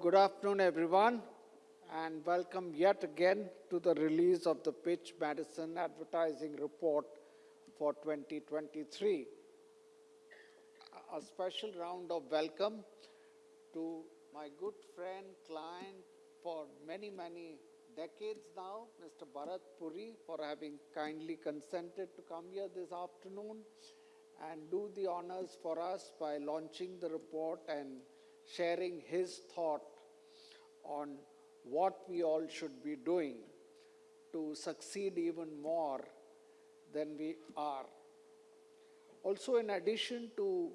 Good afternoon, everyone, and welcome yet again to the release of the Pitch Madison Advertising Report for 2023. A special round of welcome to my good friend, client for many, many decades now, Mr. Bharat Puri, for having kindly consented to come here this afternoon and do the honors for us by launching the report and sharing his thought on what we all should be doing to succeed even more than we are. Also, in addition to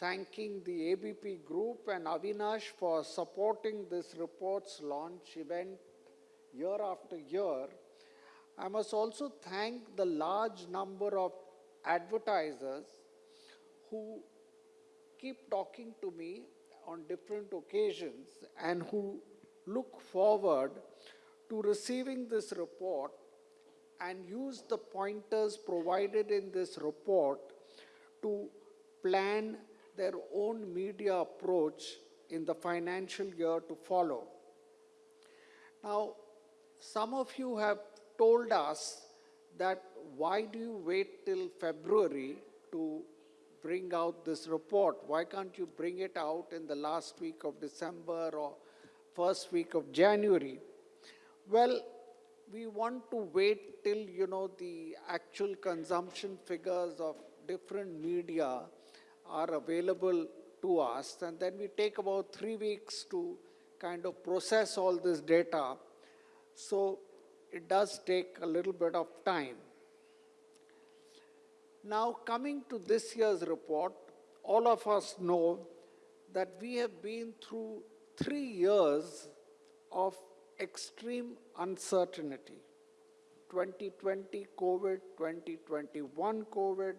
thanking the ABP Group and Avinash for supporting this report's launch event year after year, I must also thank the large number of advertisers who keep talking to me on different occasions and who look forward to receiving this report and use the pointers provided in this report to plan their own media approach in the financial year to follow. Now, some of you have told us that why do you wait till February to bring out this report? Why can't you bring it out in the last week of December or first week of January? Well, we want to wait till, you know, the actual consumption figures of different media are available to us. And then we take about three weeks to kind of process all this data. So it does take a little bit of time. Now, coming to this year's report, all of us know that we have been through three years of extreme uncertainty. 2020 COVID, 2021 COVID,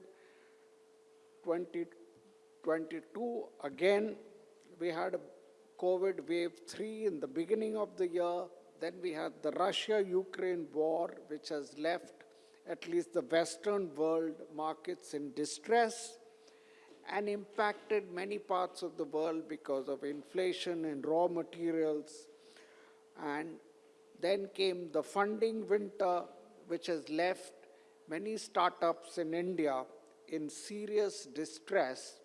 2022 again, we had a COVID wave 3 in the beginning of the year. Then we had the Russia-Ukraine war, which has left at least the Western world markets in distress and impacted many parts of the world because of inflation in raw materials. And then came the funding winter, which has left many startups in India in serious distress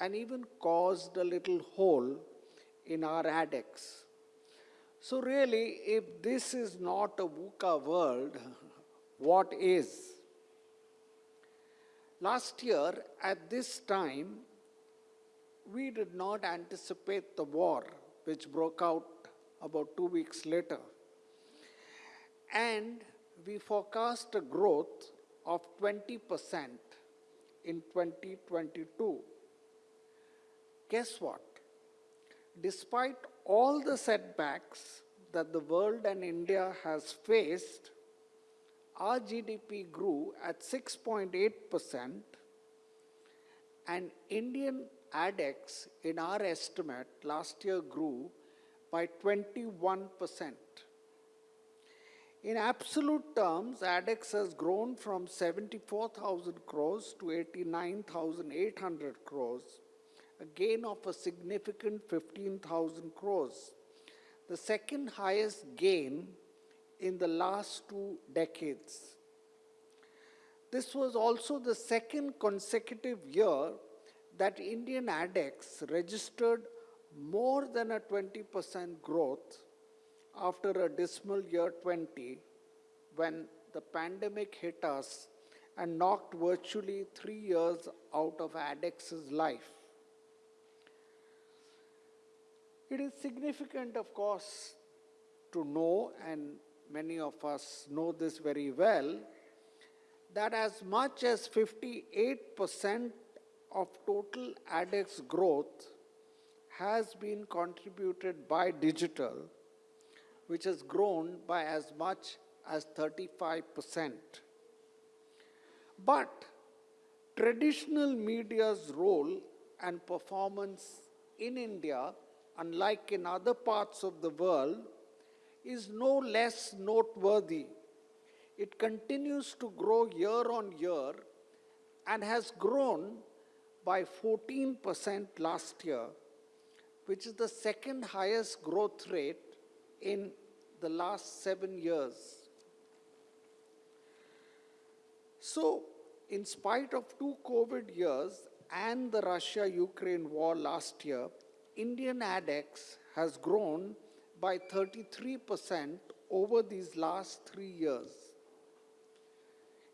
and even caused a little hole in our ADEX. So really, if this is not a VUCA world, what is. Last year, at this time, we did not anticipate the war, which broke out about two weeks later. And we forecast a growth of 20% in 2022. Guess what? Despite all the setbacks that the world and India has faced, our GDP grew at 6.8% and Indian ADEX in our estimate last year grew by 21%. In absolute terms, ADEX has grown from 74,000 crores to 89,800 crores, a gain of a significant 15,000 crores, the second highest gain in the last two decades. This was also the second consecutive year that Indian ADEX registered more than a 20% growth after a dismal year 20 when the pandemic hit us and knocked virtually three years out of ADEX's life. It is significant, of course, to know and many of us know this very well, that as much as 58% of total ADEX growth has been contributed by digital, which has grown by as much as 35%. But traditional media's role and performance in India, unlike in other parts of the world, is no less noteworthy. It continues to grow year on year and has grown by 14% last year which is the second highest growth rate in the last seven years. So, in spite of two COVID years and the Russia Ukraine war last year, Indian ADEX has grown by 33% over these last three years.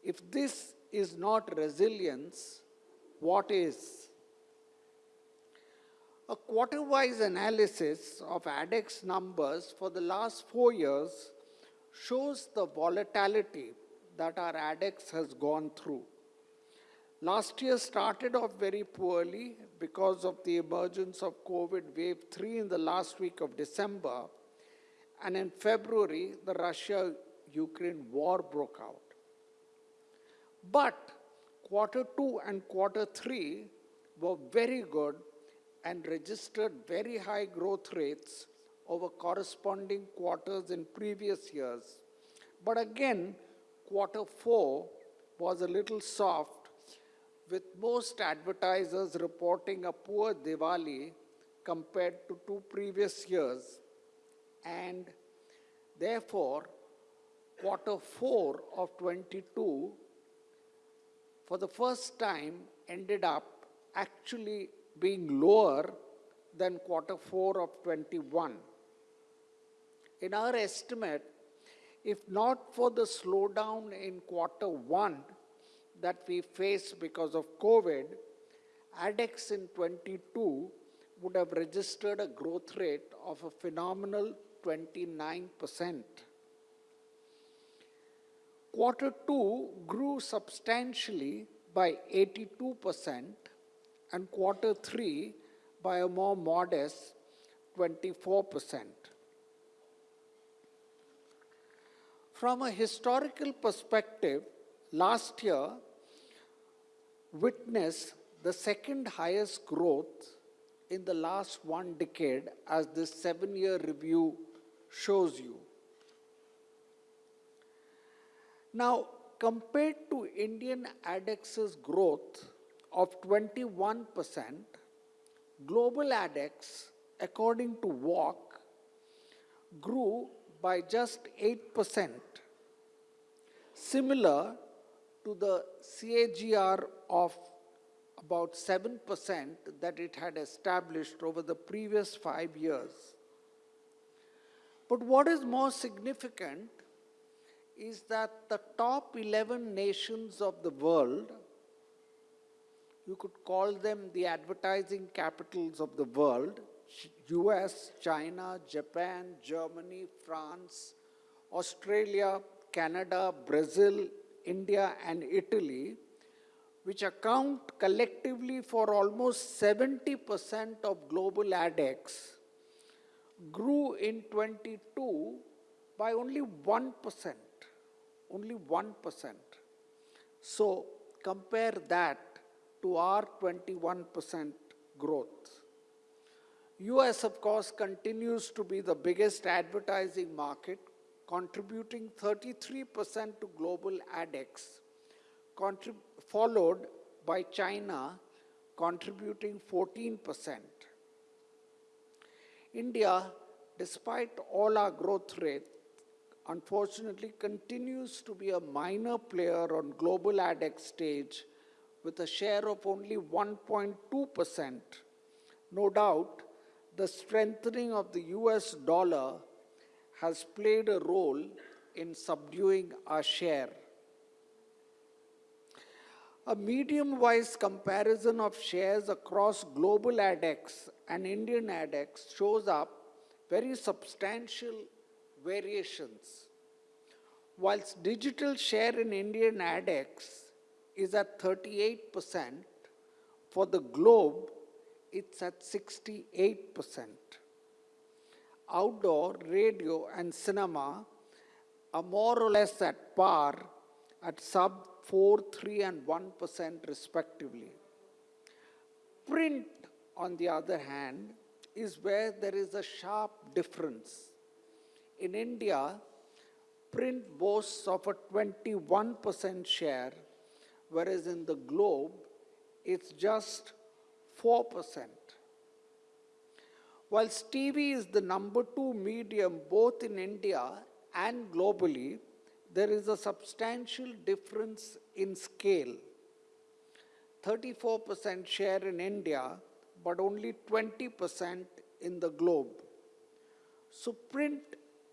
If this is not resilience, what is? A quarter-wise analysis of ADEX numbers for the last four years shows the volatility that our ADEX has gone through. Last year started off very poorly because of the emergence of COVID wave 3 in the last week of December. And in February, the Russia-Ukraine war broke out. But quarter two and quarter three were very good and registered very high growth rates over corresponding quarters in previous years. But again, quarter four was a little soft, with most advertisers reporting a poor Diwali compared to two previous years. And therefore, quarter four of 22 for the first time ended up actually being lower than quarter four of 21. In our estimate, if not for the slowdown in quarter one that we faced because of COVID, ADEX in 22 would have registered a growth rate of a phenomenal 29%. Quarter two grew substantially by 82% and quarter three by a more modest 24%. From a historical perspective, last year witnessed the second highest growth in the last one decade as this seven-year review shows you. Now, compared to Indian ADEX's growth of 21%, global ADEX, according to WARC, grew by just 8%, similar to the CAGR of about 7% that it had established over the previous five years. But what is more significant is that the top 11 nations of the world, you could call them the advertising capitals of the world, US, China, Japan, Germany, France, Australia, Canada, Brazil, India, and Italy, which account collectively for almost 70% of global ADEX, grew in 22 by only 1%. Only 1%. So compare that to our 21% growth. US, of course, continues to be the biggest advertising market, contributing 33% to global ADEX, followed by China, contributing 14%. India, despite all our growth rate, unfortunately continues to be a minor player on global ADEX stage with a share of only 1.2%. No doubt, the strengthening of the US dollar has played a role in subduing our share. A medium-wise comparison of shares across global ADEX and Indian ADEX shows up very substantial variations. Whilst digital share in Indian ADEX is at 38%, for the globe, it's at 68%. Outdoor, radio, and cinema are more or less at par at sub 4, 3, and 1% respectively. Print, on the other hand, is where there is a sharp difference. In India, print boasts of a 21% share, whereas in the globe, it's just 4%. Whilst TV is the number two medium both in India and globally, there is a substantial difference in scale. 34% share in India, but only 20% in the globe. So print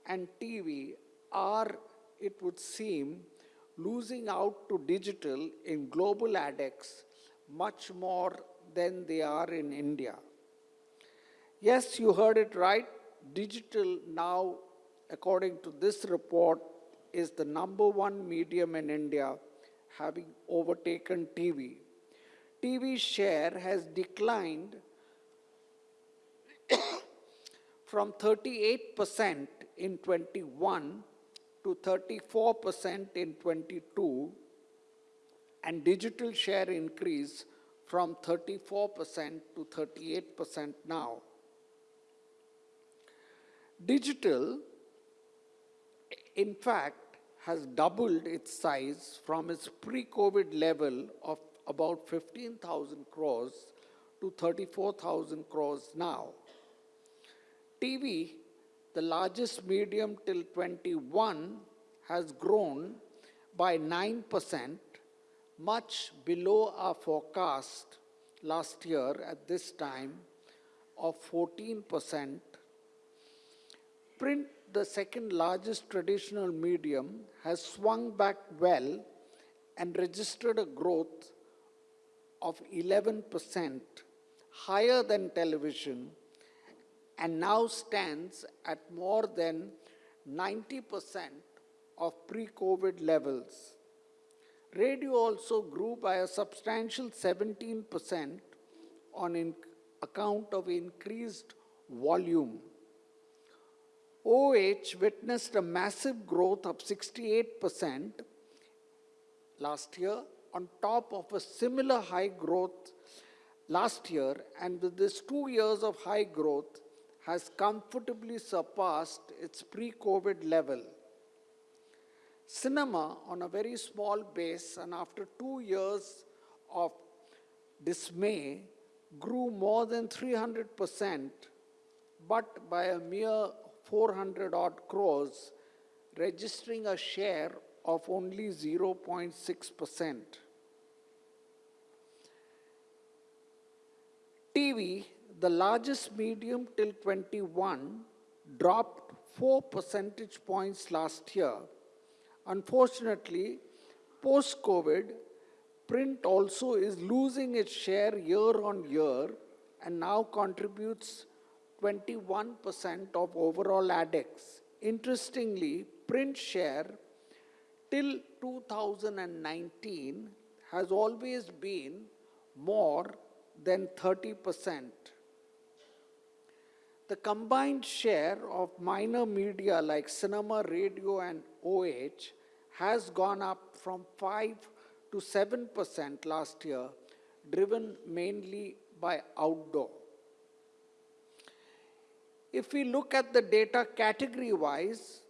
and TV are, it would seem, losing out to digital in global ADEX much more than they are in India. Yes, you heard it right. Digital now, according to this report, is the number one medium in India, having overtaken TV. TV share has declined from 38% in 21 to 34% in 22 and digital share increase from 34% to 38% now. Digital, in fact, has doubled its size from its pre-COVID level of about 15,000 crores to 34,000 crores now. TV, the largest medium till 21, has grown by 9%, much below our forecast last year at this time of 14%. Print, the second largest traditional medium, has swung back well and registered a growth of 11%, higher than television, and now stands at more than 90% of pre-COVID levels. Radio also grew by a substantial 17% on account of increased volume. OH witnessed a massive growth of 68% last year on top of a similar high growth last year and with this two years of high growth has comfortably surpassed its pre-COVID level. Cinema on a very small base and after two years of dismay grew more than 300% but by a mere 400 odd crores registering a share of only 0.6%. TV, the largest medium till 21, dropped 4 percentage points last year. Unfortunately, post-COVID, print also is losing its share year on year and now contributes 21% of overall ADEX. Interestingly, print share till 2019 has always been more than 30%. The combined share of minor media like cinema, radio, and OH has gone up from 5 to 7% last year, driven mainly by outdoor. If we look at the data category wise,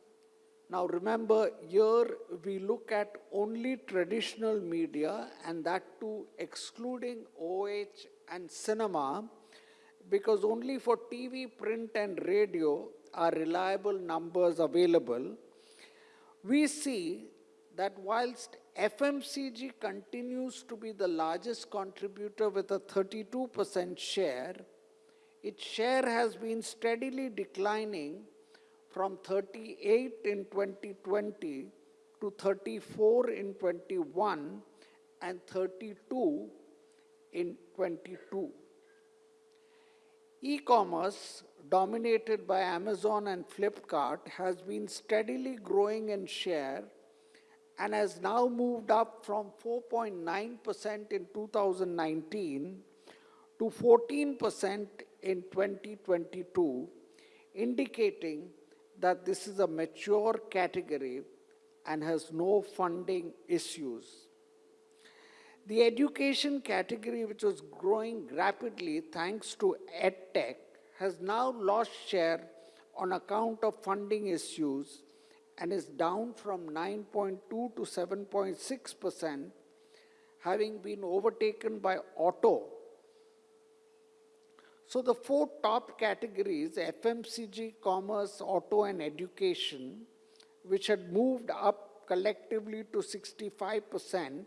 now remember here we look at only traditional media and that too excluding OH and cinema because only for TV, print and radio are reliable numbers available. We see that whilst FMCG continues to be the largest contributor with a 32% share, its share has been steadily declining from 38 in 2020 to 34 in 21 and 32 in 22. E-commerce, dominated by Amazon and Flipkart, has been steadily growing in share and has now moved up from 4.9% in 2019 to 14% in 2022, indicating that this is a mature category and has no funding issues. The education category, which was growing rapidly thanks to EdTech, has now lost share on account of funding issues and is down from 9.2 to 7.6%, having been overtaken by auto So the four top categories, FMCG, commerce, auto and education, which had moved up collectively to 65%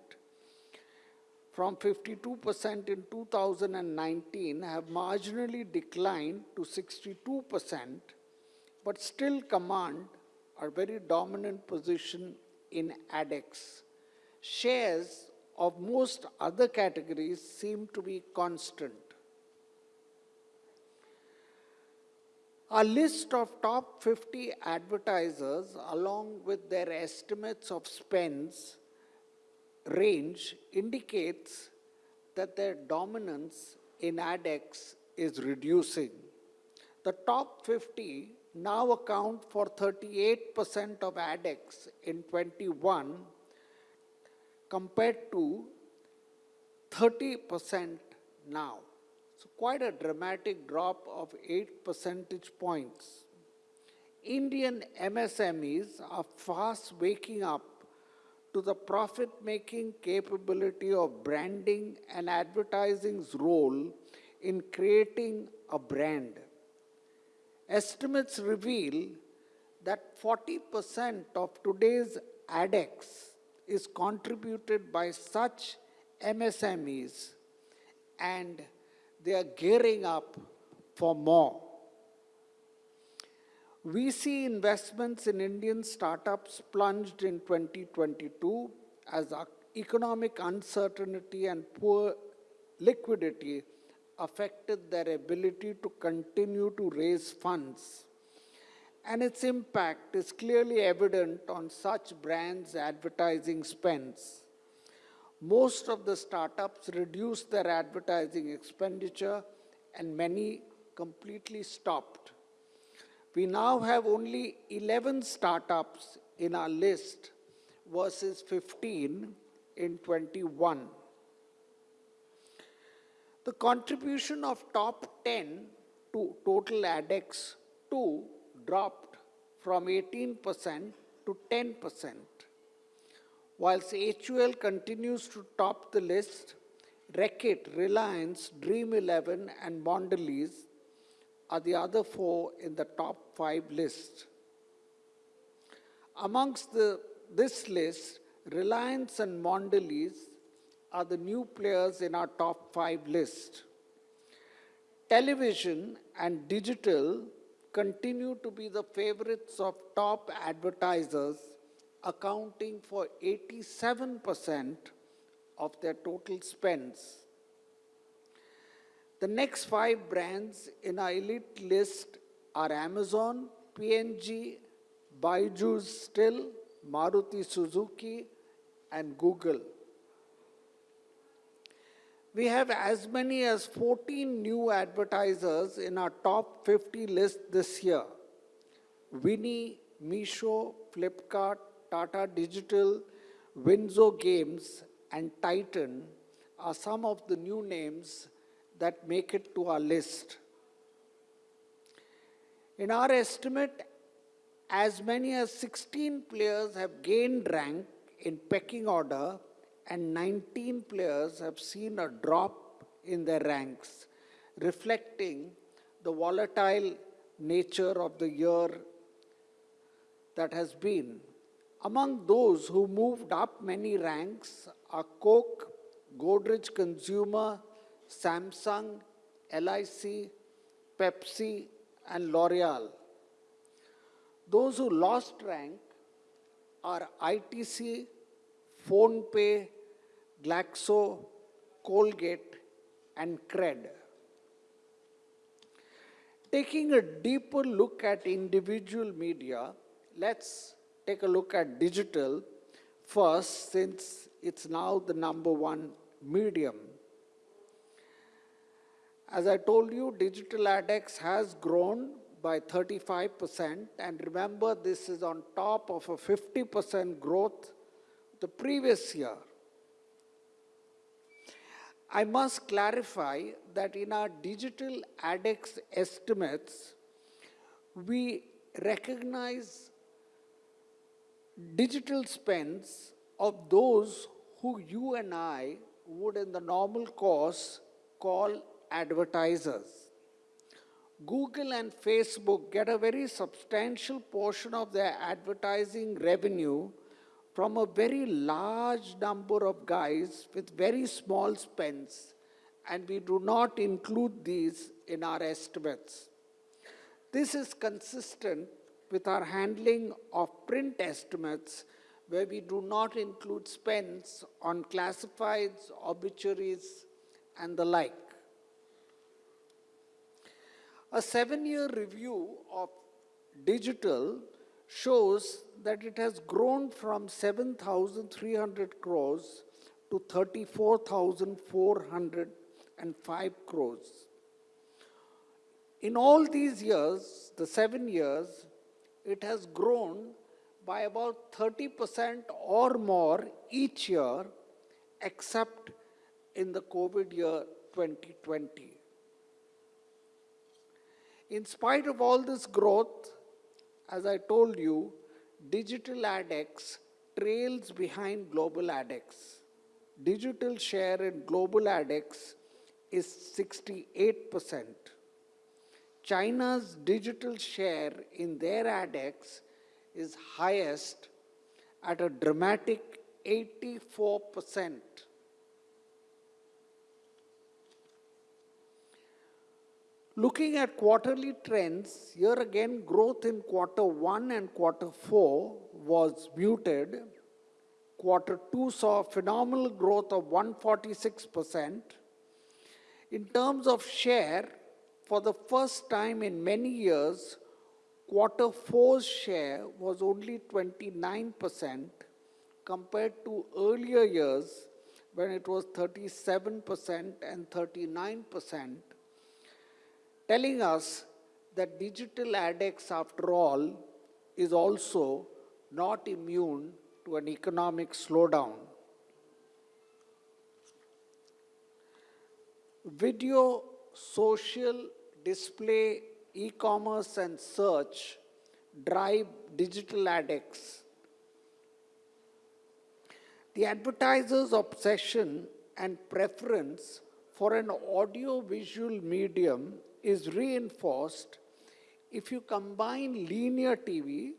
from 52% in 2019 have marginally declined to 62%, but still command a very dominant position in ADEX. Shares of most other categories seem to be constant. A list of top 50 advertisers along with their estimates of spends range indicates that their dominance in ADEX is reducing. The top 50 now account for 38% of ADEX in 21 compared to 30% now. Quite a dramatic drop of 8 percentage points. Indian MSMEs are fast waking up to the profit-making capability of branding and advertising's role in creating a brand. Estimates reveal that 40% of today's ADEX is contributed by such MSMEs and they are gearing up for more. We see investments in Indian startups plunged in 2022 as economic uncertainty and poor liquidity affected their ability to continue to raise funds. And its impact is clearly evident on such brands' advertising spends. Most of the startups reduced their advertising expenditure and many completely stopped. We now have only 11 startups in our list versus 15 in 21. The contribution of top 10 to total ADEX 2 dropped from 18% to 10%. Whilst HUL continues to top the list, Reckitt, Reliance, Dream11 and Mondelez are the other four in the top five list. Amongst the, this list, Reliance and Mondelez are the new players in our top five list. Television and digital continue to be the favorites of top advertisers, accounting for 87% of their total spends. The next five brands in our elite list are Amazon, P&G, Byju's Still, Maruti Suzuki, and Google. We have as many as 14 new advertisers in our top 50 list this year. Winnie, Meesho, Flipkart, Tata Digital, WinZO Games, and Titan are some of the new names that make it to our list. In our estimate, as many as 16 players have gained rank in pecking order and 19 players have seen a drop in their ranks, reflecting the volatile nature of the year that has been. Among those who moved up many ranks are Coke, Godrej Consumer, Samsung, LIC, Pepsi, and L'Oreal. Those who lost rank are ITC, PhonePe, Glaxo, Colgate, and Cred. Taking a deeper look at individual media, let's take a look at digital first since it's now the number one medium. As I told you, digital ADEX has grown by 35% and remember this is on top of a 50% growth the previous year. I must clarify that in our digital ADEX estimates, we recognize digital spends of those who you and I would in the normal course call advertisers. Google and Facebook get a very substantial portion of their advertising revenue from a very large number of guys with very small spends, and we do not include these in our estimates. This is consistent with our handling of print estimates where we do not include spends on classifieds, obituaries, and the like. A seven-year review of digital shows that it has grown from 7,300 crores to 34,405 crores. In all these years, the seven years, it has grown by about 30% or more each year, except in the COVID year 2020. In spite of all this growth, as I told you, digital ADX trails behind global ADX. Digital share in global ADX is 68%. China's digital share in their ADX is highest at a dramatic 84%. Looking at quarterly trends, here again growth in quarter one and quarter four was muted. Quarter two saw a phenomenal growth of 146%. In terms of share, for the first time in many years, quarter four's share was only 29% compared to earlier years when it was 37% and 39% telling us that digital ADX, after all, is also not immune to an economic slowdown. Video, social, display, e-commerce and search drive digital ADX. The advertiser's obsession and preference for an audio-visual medium is reinforced if you combine linear TV,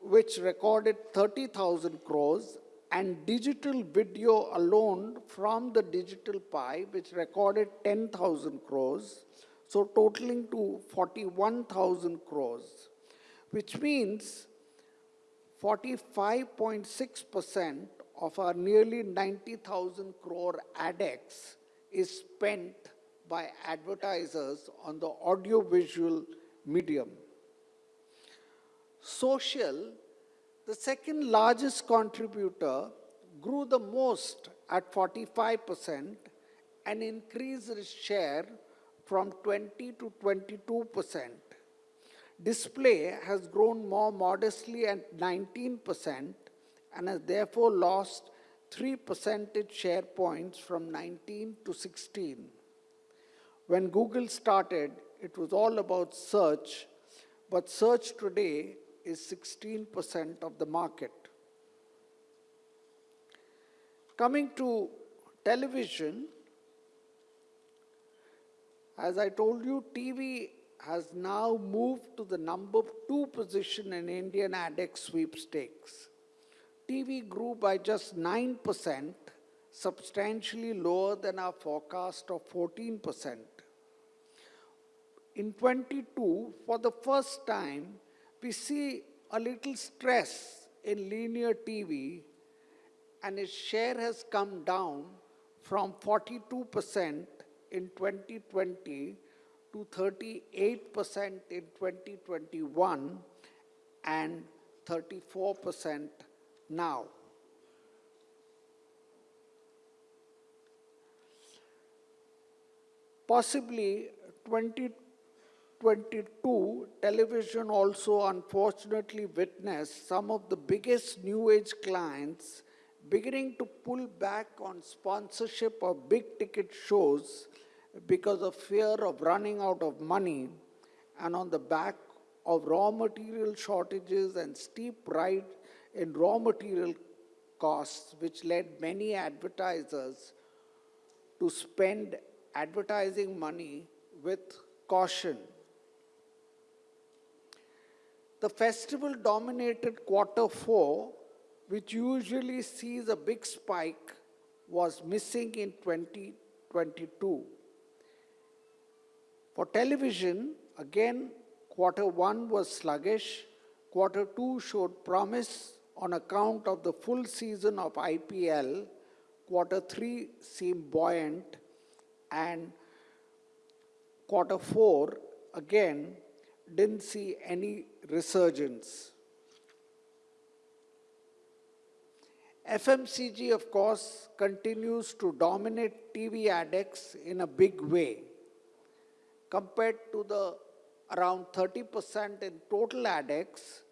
which recorded 30,000 crores, and digital video alone from the digital pie, which recorded 10,000 crores, so totaling to 41,000 crores, which means 45.6% of our nearly 90,000 crore ADX is spent by advertisers on the audiovisual medium. Social, the second largest contributor, grew the most at 45% and increased its share from 20 to 22%. Display has grown more modestly at 19% and has therefore lost 3 percentage share points from 19 to 16. When Google started, it was all about search, but search today is 16% of the market. Coming to television, as I told you, TV has now moved to the number two position in Indian ADX sweepstakes. TV grew by just 9%, substantially lower than our forecast of 14%. In 22, for the first time, we see a little stress in linear TV and its share has come down from 42% in 2020 to 38% in 2021 and 34% now. Possibly 20 2022, television also unfortunately witnessed some of the biggest new age clients beginning to pull back on sponsorship of big ticket shows because of fear of running out of money and on the back of raw material shortages and steep rise in raw material costs, which led many advertisers to spend advertising money with caution. The festival dominated quarter four, which usually sees a big spike, was missing in 2022. For television, again, quarter one was sluggish. Quarter two showed promise on account of the full season of IPL. Quarter three seemed buoyant, and quarter four, again, didn't see any resurgence. FMCG, of course, continues to dominate TV adex in a big way. Compared to the around 30% in total adex,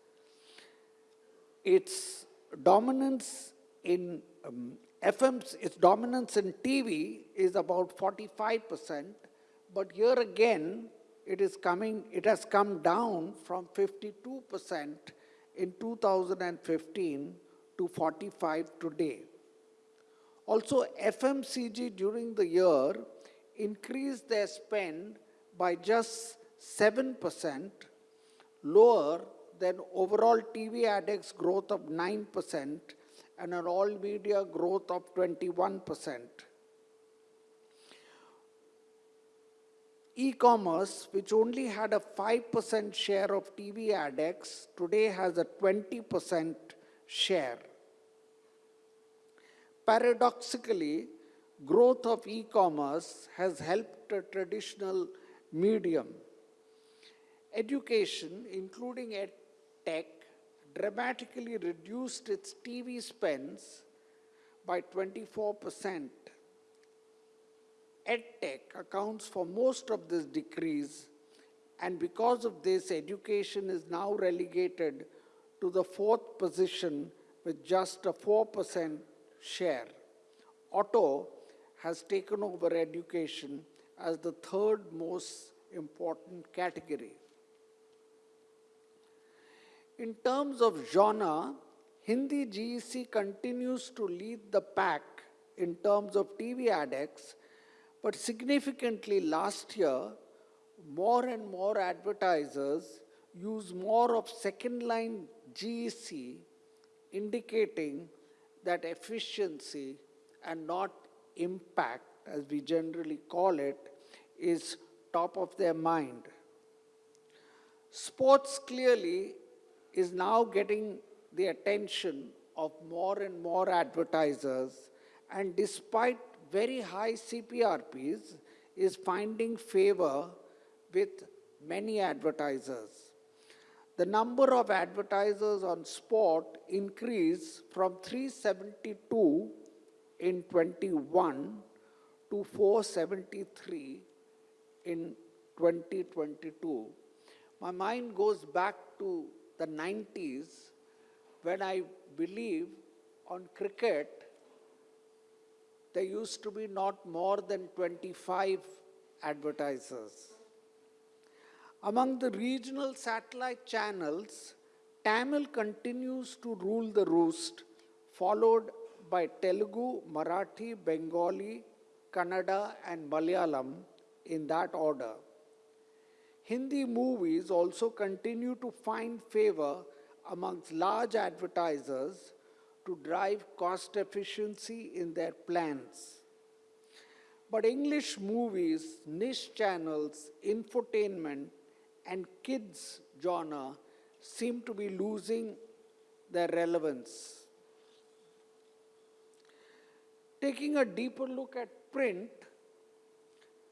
its dominance in um, FM, its dominance in TV is about 45%, but here again, it is coming, it has come down from 52% in 2015 to 45 today. Also, FMCG during the year increased their spend by just 7%, lower than overall TV adex growth of 9% and an all media growth of 21%. E-commerce, which only had a 5% share of TV adex, today has a 20% share. Paradoxically, growth of e-commerce has helped a traditional medium. Education, including ed tech, dramatically reduced its TV spends by 24% EdTech accounts for most of this decrease and because of this, education is now relegated to the fourth position with just a 4% share. Auto has taken over education as the third most important category. In terms of genre, Hindi GEC continues to lead the pack in terms of TV adex but significantly last year, more and more advertisers use more of second line GEC, indicating that efficiency and not impact, as we generally call it, is top of their mind. Sports clearly is now getting the attention of more and more advertisers and despite very high CPRPs is finding favor with many advertisers. The number of advertisers on sport increased from 372 in 21 to 473 in 2022. My mind goes back to the 90s when I believe on cricket there used to be not more than 25 advertisers. Among the regional satellite channels, Tamil continues to rule the roost, followed by Telugu, Marathi, Bengali, Kannada, and Malayalam in that order. Hindi movies also continue to find favor amongst large advertisers to drive cost efficiency in their plans. But English movies, niche channels, infotainment, and kids genre seem to be losing their relevance. Taking a deeper look at print,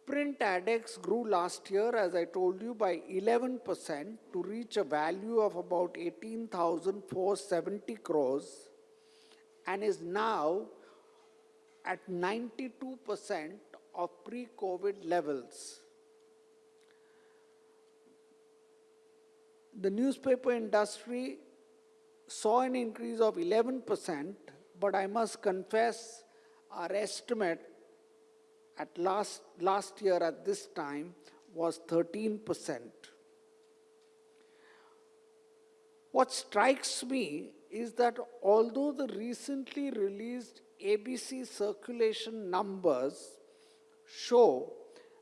print ADEX grew last year, as I told you, by 11% to reach a value of about 18,470 crores and is now at 92% of pre-COVID levels. The newspaper industry saw an increase of 11%, but I must confess our estimate at last, last year at this time was 13%. What strikes me is that although the recently released ABC circulation numbers show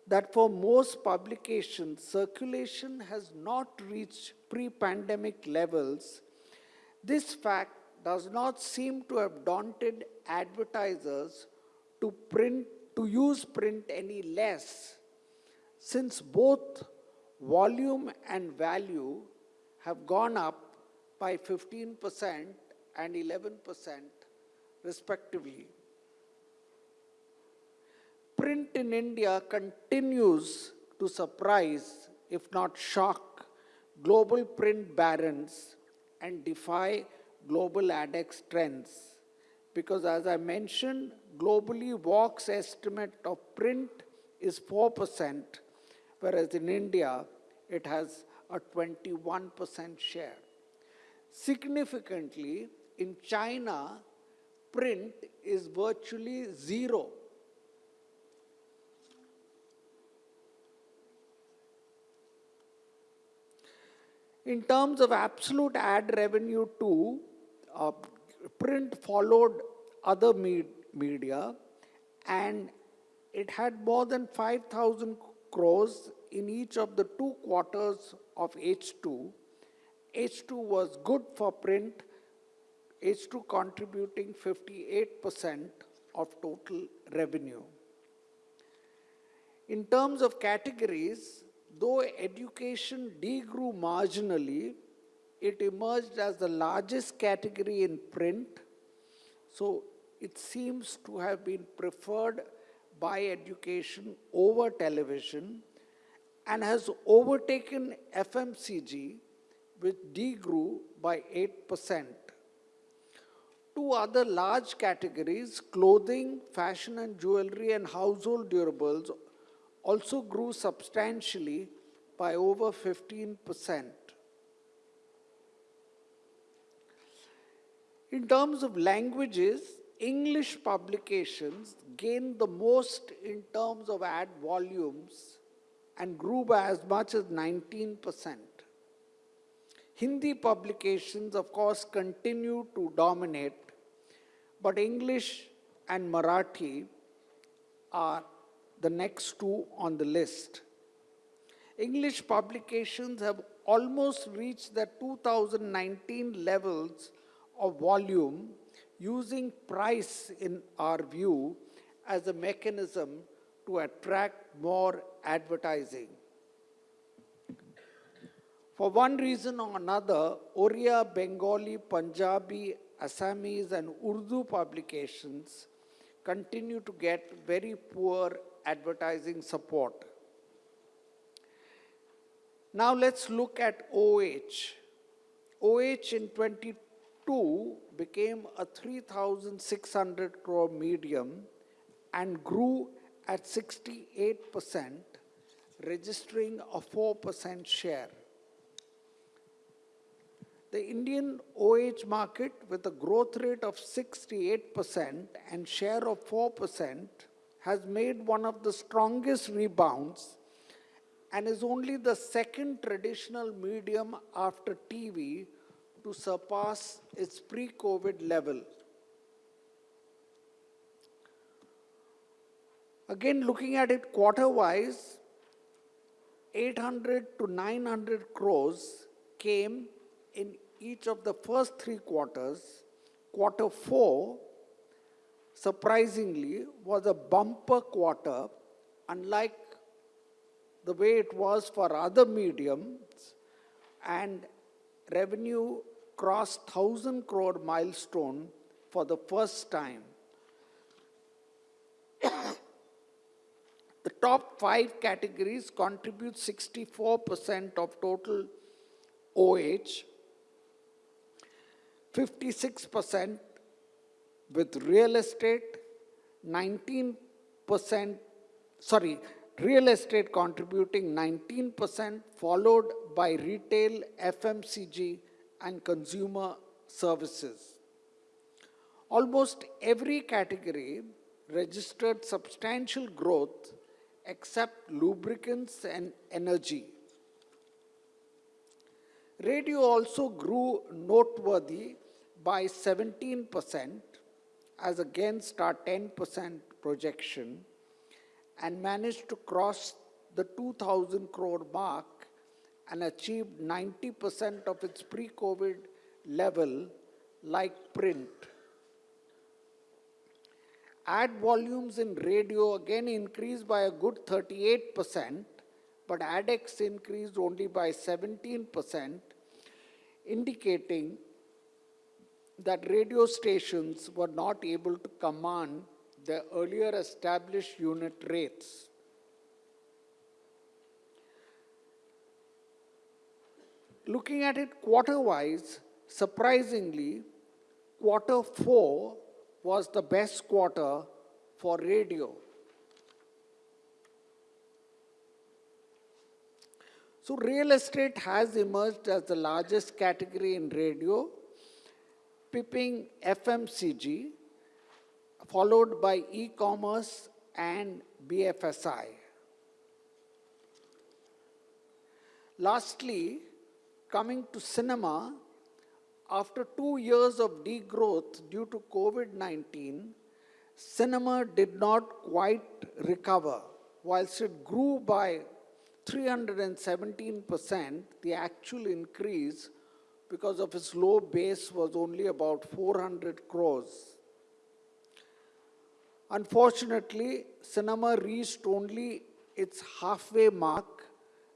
that for most publications, circulation has not reached pre-pandemic levels, this fact does not seem to have daunted advertisers to print to use print any less since both volume and value have gone up by 15% and 11% respectively. Print in India continues to surprise, if not shock, global print barons and defy global ADEX trends. Because as I mentioned, globally WARC's estimate of print is 4%, whereas in India it has a 21% share. Significantly, in China, print is virtually zero. In terms of absolute ad revenue too, uh, print followed other me media and it had more than 5,000 crores in each of the two quarters of H2. H2 was good for print, H2 contributing 58% of total revenue. In terms of categories, though education degrew marginally, it emerged as the largest category in print. So it seems to have been preferred by education over television and has overtaken FMCG, which degrew by 8%. Two other large categories, clothing, fashion and jewelry and household durables, also grew substantially by over 15%. In terms of languages, English publications gained the most in terms of ad volumes and grew by as much as 19%. Hindi publications, of course, continue to dominate, but English and Marathi are the next two on the list. English publications have almost reached the 2019 levels of volume using price in our view as a mechanism to attract more advertising. For one reason or another, Oriya, Bengali, Punjabi, Assamese and Urdu publications continue to get very poor advertising support. Now let's look at OH. OH in 22 became a 3,600 crore medium and grew at 68%, registering a 4% share. The Indian OH market with a growth rate of 68% and share of 4% has made one of the strongest rebounds and is only the second traditional medium after TV to surpass its pre-COVID level. Again, looking at it quarter-wise, 800 to 900 crores came in each of the first three quarters. Quarter four surprisingly, was a bumper quarter, unlike the way it was for other mediums, and revenue crossed 1000 crore milestone for the first time. the top five categories contribute 64% of total OH, 56% with real estate 19%, sorry, real estate contributing 19%, followed by retail, FMCG, and consumer services. Almost every category registered substantial growth except lubricants and energy. Radio also grew noteworthy by 17%, as against our 10% projection. and managed to cross the 2000 crore mark and achieved 90% of its pre-COVID level like print. Ad volumes in radio again increased by a good 38%, but ADEX increased only by 17%, indicating that radio stations were not able to command the earlier established unit rates. Looking at it quarter-wise, surprisingly, quarter four was the best quarter for radio. So real estate has emerged as the largest category in radio, pipping FMCG, followed by e-commerce and BFSI. Lastly, coming to cinema, after two years of degrowth due to COVID-19, cinema did not quite recover. Whilst it grew by 317%, the actual increase because of its low base was only about 400 crores. Unfortunately, cinema reached only its halfway mark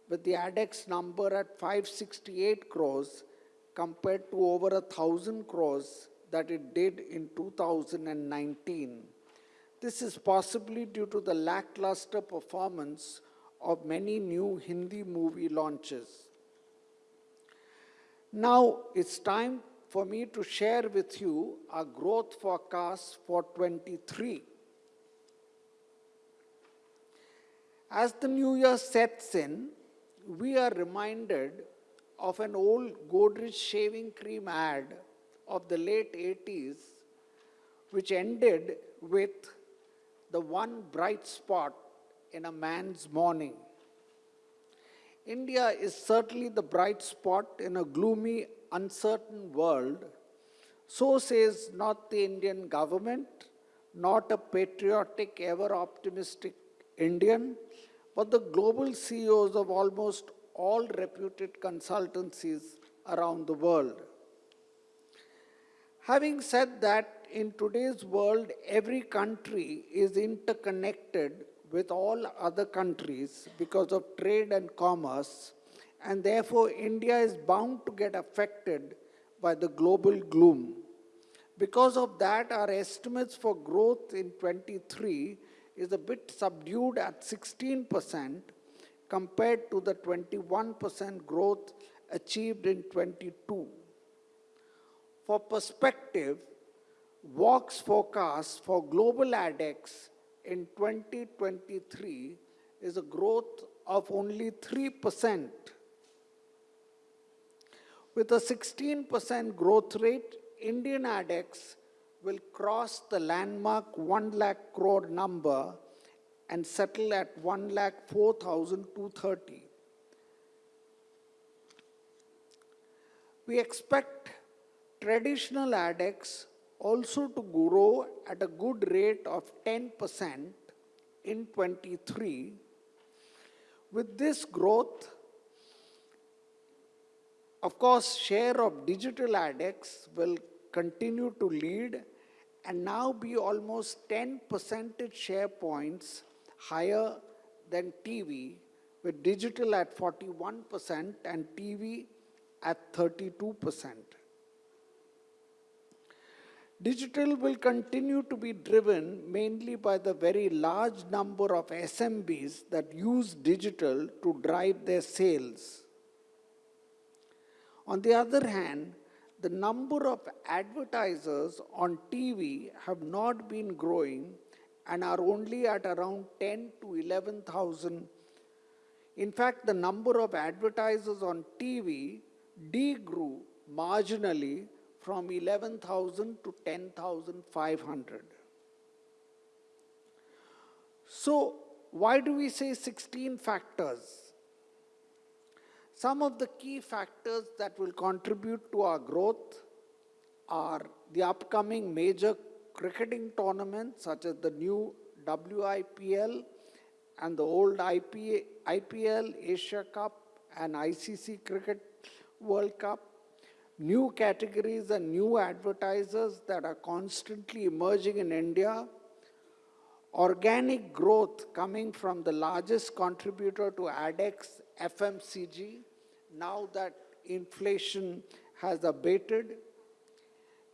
with the ADEX number at 568 crores compared to over a thousand crores that it did in 2019. This is possibly due to the lackluster performance of many new Hindi movie launches. Now it's time for me to share with you our growth forecast for 23. As the new year sets in, we are reminded of an old Godrej shaving cream ad of the late 80s, which ended with the one bright spot in a man's morning. India is certainly the bright spot in a gloomy, uncertain world. So says not the Indian government, not a patriotic, ever optimistic Indian, but the global CEOs of almost all reputed consultancies around the world. Having said that, in today's world, every country is interconnected with all other countries because of trade and commerce, and therefore India is bound to get affected by the global gloom. Because of that, our estimates for growth in 23 is a bit subdued at 16% compared to the 21% growth achieved in 22. For perspective, WARC's forecast for global ADEX in 2023 is a growth of only 3%. With a 16% growth rate, Indian ADEX will cross the landmark 1 lakh crore number and settle at 1 lakh 4,230. We expect traditional ADEX also to grow at a good rate of 10% in 23. With this growth, of course, share of digital ADEX will continue to lead and now be almost 10 percentage share points higher than TV, with digital at 41% and TV at 32%. Digital will continue to be driven mainly by the very large number of SMBs that use digital to drive their sales. On the other hand, the number of advertisers on TV have not been growing and are only at around 10 to 11,000. In fact, the number of advertisers on TV degrew marginally from 11,000 to 10,500. So, why do we say 16 factors? Some of the key factors that will contribute to our growth are the upcoming major cricketing tournaments such as the new WIPL and the old IPA, IPL, Asia Cup, and ICC Cricket World Cup, new categories and new advertisers that are constantly emerging in India, organic growth coming from the largest contributor to ADEX, FMCG, now that inflation has abated,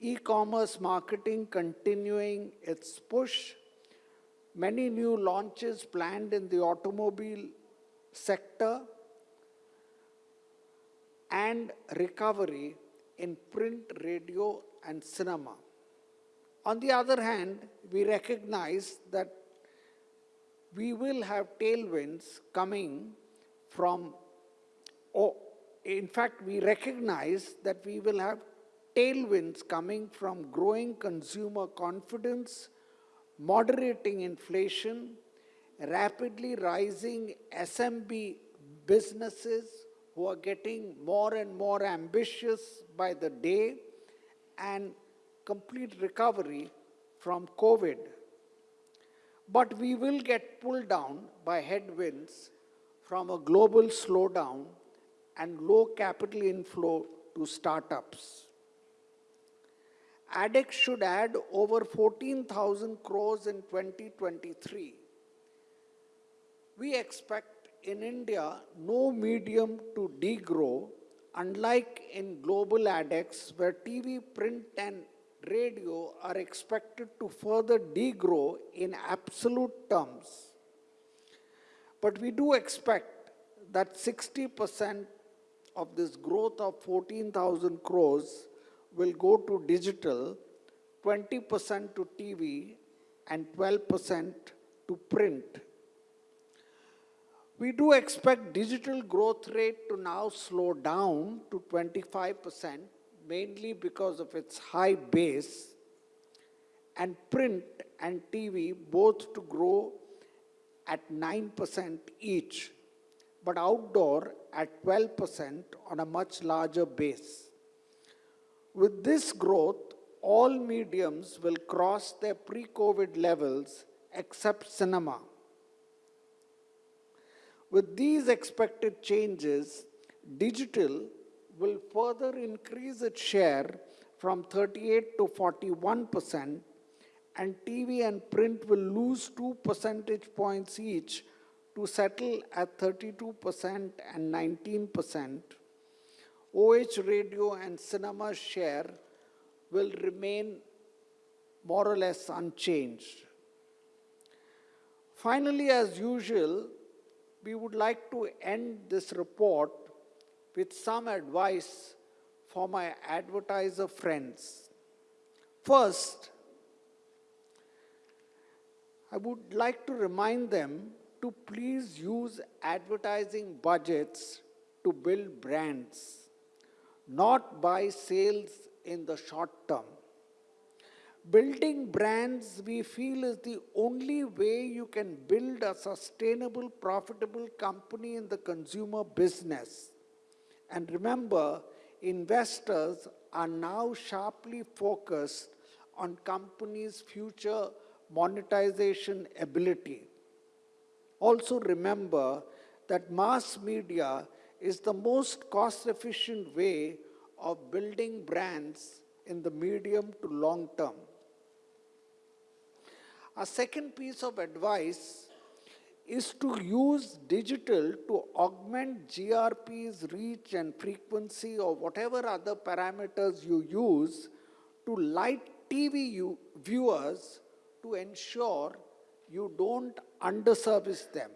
e-commerce marketing continuing its push, many new launches planned in the automobile sector, and recovery in print, radio, and cinema. On the other hand, we recognize that we will have tailwinds coming from, oh, in fact, we recognize that we will have tailwinds coming from growing consumer confidence, moderating inflation, rapidly rising SMB businesses who are getting more and more ambitious by the day, and complete recovery from COVID. But we will get pulled down by headwinds from a global slowdown and low capital inflow to startups. ADEX should add over 14,000 crores in 2023. We expect in India no medium to degrow, unlike in global ADEX where TV, print and radio are expected to further degrow in absolute terms. But we do expect that 60% of this growth of 14,000 crores will go to digital, 20% to TV, and 12% to print. We do expect digital growth rate to now slow down to 25%, mainly because of its high base, and print and TV both to grow at 9% each, but outdoor at 12% on a much larger base. With this growth, all mediums will cross their pre-COVID levels except cinema. With these expected changes, digital will further increase its share from 38 to 41% and TV and print will lose 2 percentage points each to settle at 32% and 19%. OH radio and cinema share will remain more or less unchanged. Finally, as usual, we would like to end this report with some advice for my advertiser friends. First, I would like to remind them to please use advertising budgets to build brands not buy sales in the short term. Building brands, we feel, is the only way you can build a sustainable, profitable company in the consumer business. And remember, investors are now sharply focused on companies' future monetization ability. Also remember that mass media is the most cost-efficient way of building brands in the medium to long term. A second piece of advice is to use digital to augment GRP's reach and frequency or whatever other parameters you use to light TV viewers to ensure you don't underservice them.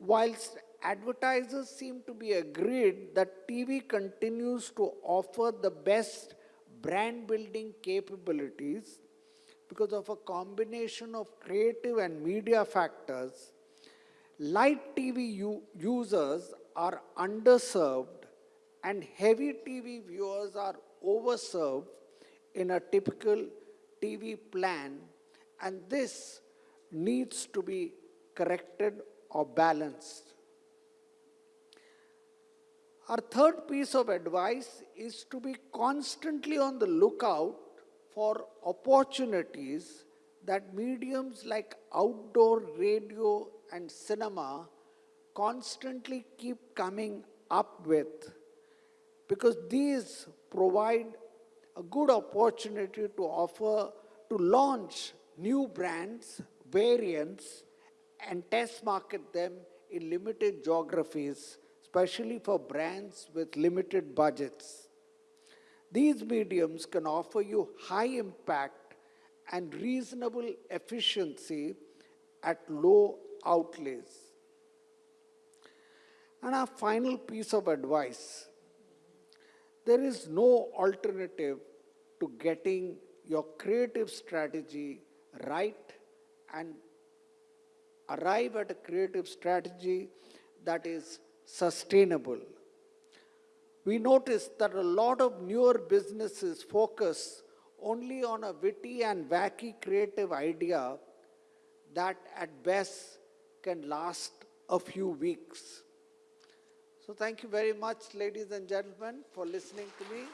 Whilst advertisers seem to be agreed that TV continues to offer the best brand building capabilities because of a combination of creative and media factors, light TV users are underserved and heavy TV viewers are overserved in a typical TV plan and this needs to be corrected or balanced. Our third piece of advice is to be constantly on the lookout for opportunities that mediums like outdoor radio and cinema constantly keep coming up with because these provide a good opportunity to offer to launch new brands, variants, and test market them in limited geographies, especially for brands with limited budgets. These mediums can offer you high impact and reasonable efficiency at low outlays. And our final piece of advice there is no alternative to getting your creative strategy right and arrive at a creative strategy that is sustainable. We notice that a lot of newer businesses focus only on a witty and wacky creative idea that at best can last a few weeks. So thank you very much, ladies and gentlemen, for listening to me.